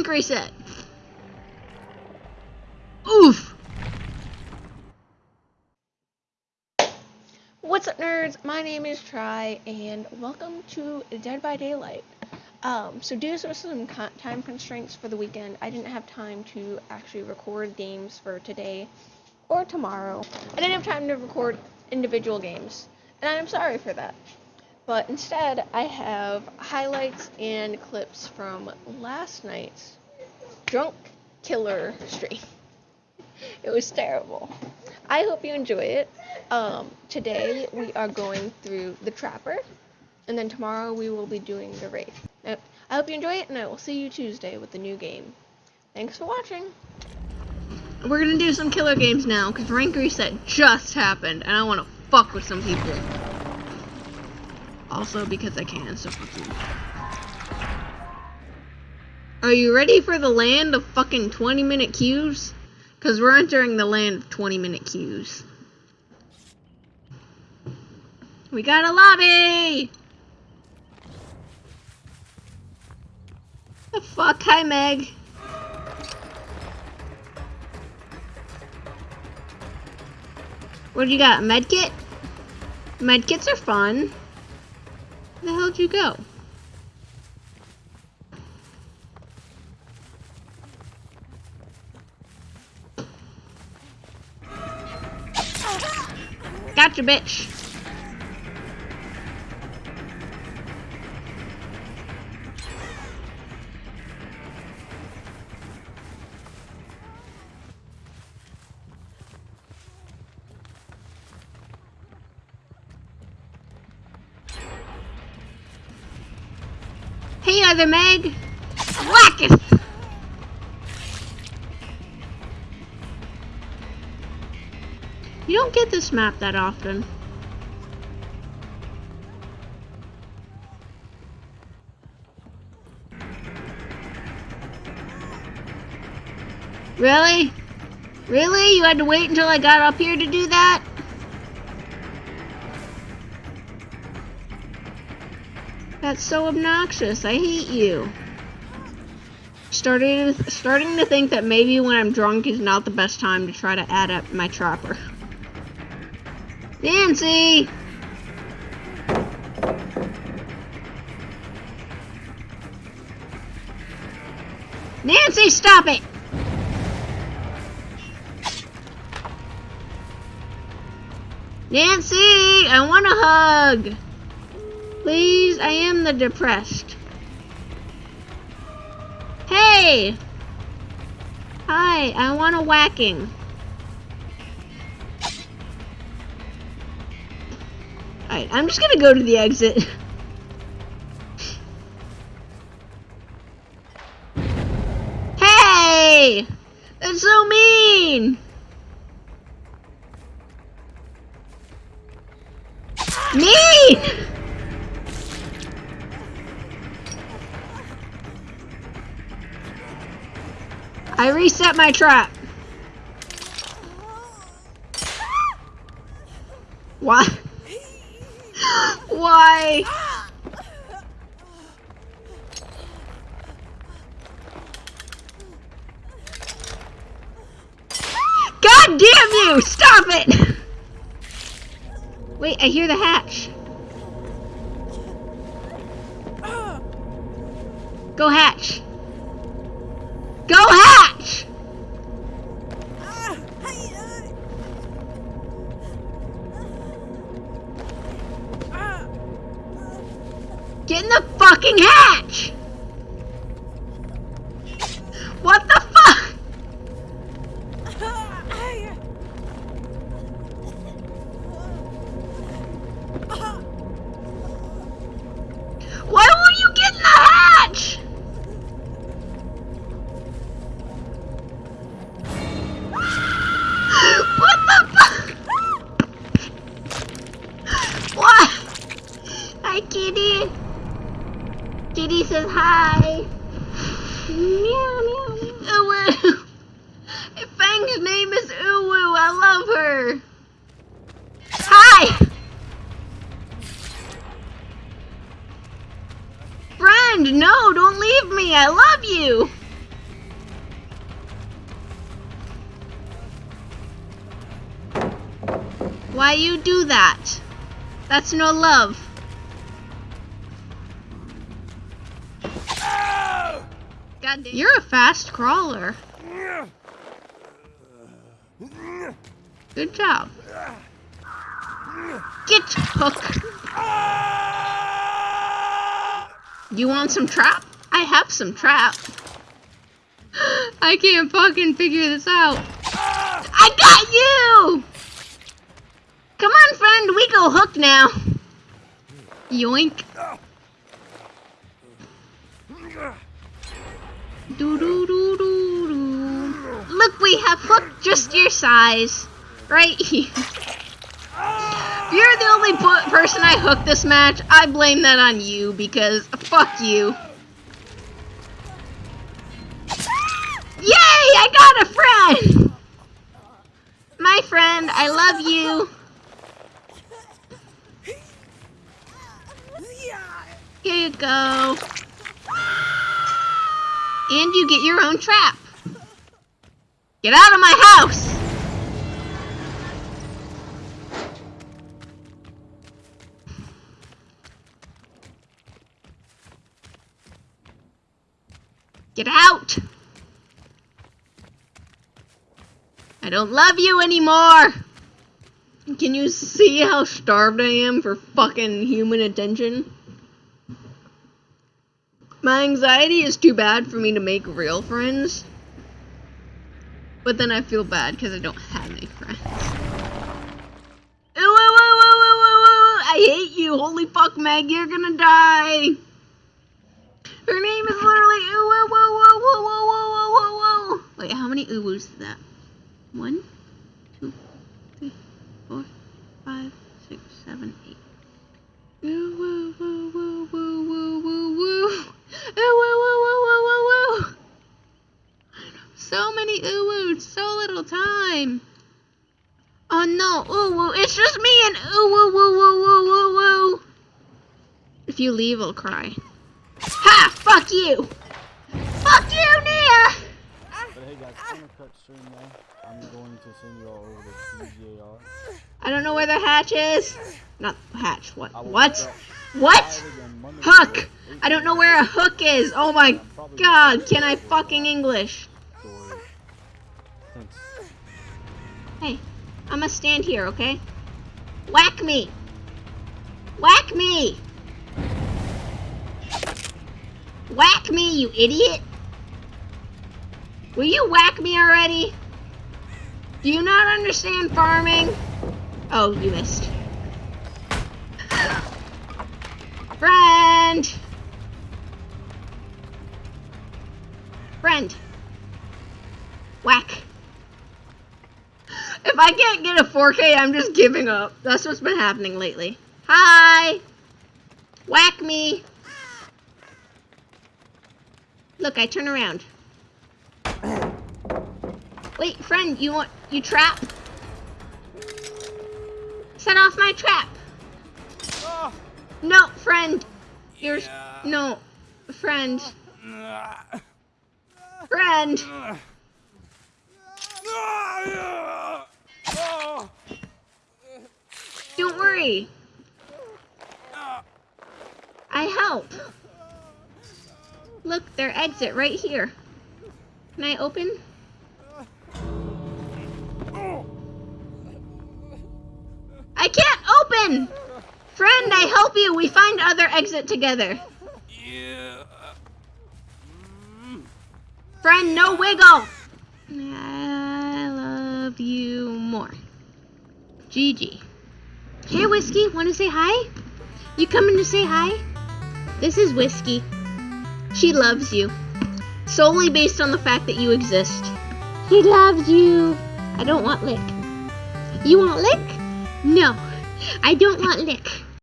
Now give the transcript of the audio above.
rank reset. Oof. What's up, nerds? My name is Try, and welcome to Dead by Daylight. Um, so due to some time constraints for the weekend, I didn't have time to actually record games for today or tomorrow. I didn't have time to record individual games, and I'm sorry for that. But instead, I have highlights and clips from last night's Drunk Killer stream. it was terrible. I hope you enjoy it. Um, today, we are going through The Trapper, and then tomorrow we will be doing The Wraith. I hope you enjoy it, and I will see you Tuesday with the new game. Thanks for watching. We're gonna do some killer games now, because rank reset just happened, and I want to fuck with some people. Also because I can, so fuck you. Are you ready for the land of fucking 20 minute queues? Because we're entering the land of 20 minute queues. We got a lobby! The fuck? Hi, Meg. What do you got? Medkit? Medkits are fun. The hell'd you go? Gotcha, bitch. Hey, other Meg! Whacketh! You don't get this map that often. Really? Really? You had to wait until I got up here to do that? That's so obnoxious. I hate you. Starting, starting to think that maybe when I'm drunk is not the best time to try to add up my trapper. Nancy! Nancy, stop it! Nancy, I want a hug! Please, I am the depressed. Hey! Hi, I want a whacking. Alright, I'm just gonna go to the exit. hey! That's so mean! Mean! I reset my trap. Why? Why? God damn you! Stop it! Wait, I hear the hatch. Go hatch. Go hatch! me! I love you! Why you do that? That's no love. You're a fast crawler. Good job. Get hook. You want some trap? I have some trap. I can't fucking figure this out. I got you! Come on, friend, we go hook now. Yoink. Do do do do do. Look, we have hook just your size. Right here. You're the only person I hooked this match, I blame that on you because fuck you. Friend, I love you. Here you go. And you get your own trap. Get out of my house! Get out! I don't love you anymore! Can you see how starved I am for fucking human attention? My anxiety is too bad for me to make real friends. But then I feel bad because I don't have any friends. Ooh, ooh, ooh, ooh, ooh, ooh, I hate you. Holy fuck, Meg, you're gonna die. Her name is literally ooh, ooh, ooh, ooh, ooh, ooh, ooh, ooh, ooh. Wait, how many ooh is that? One, two, three, four, five, six, seven, eight. Ooh, woo, woo, woo, woo, woo, woo, woo. Ooh, woo, woo, woo, woo, woo, woo. So many ooh so little time. Oh no, ooh woo, it's just me and ooh woo woo woo woo woo woo. If you leave, I'll cry. Ha! Fuck you! Fuck you, Nea! But hey guys, I'm gonna cut stream now. I'm going to send you all over to CJR. I don't know where the hatch is. Not hatch. What? What? What? live again Monday Hook! I don't know where a hook is. Oh my god, can I fucking English? Hey, I'm gonna stand here, okay? Whack me! Whack me! Whack me, you idiot! Will you whack me already? Do you not understand farming? Oh, you missed. Friend! Friend. Whack. If I can't get a 4K, I'm just giving up. That's what's been happening lately. Hi! Whack me! Look, I turn around. Wait, friend, you want you trap? Set off my trap. No, friend. You're no, friend. Friend. Don't worry. I help. Look, their exit right here. Can I open? I can't open! Friend, I help you. We find other exit together. Yeah. Friend, no wiggle. I love you more. GG. Hey, Whiskey, want to say hi? You coming to say hi? This is Whiskey. She loves you. Solely based on the fact that you exist. She loves you. I don't want lick. You want lick? No, I don't want lick.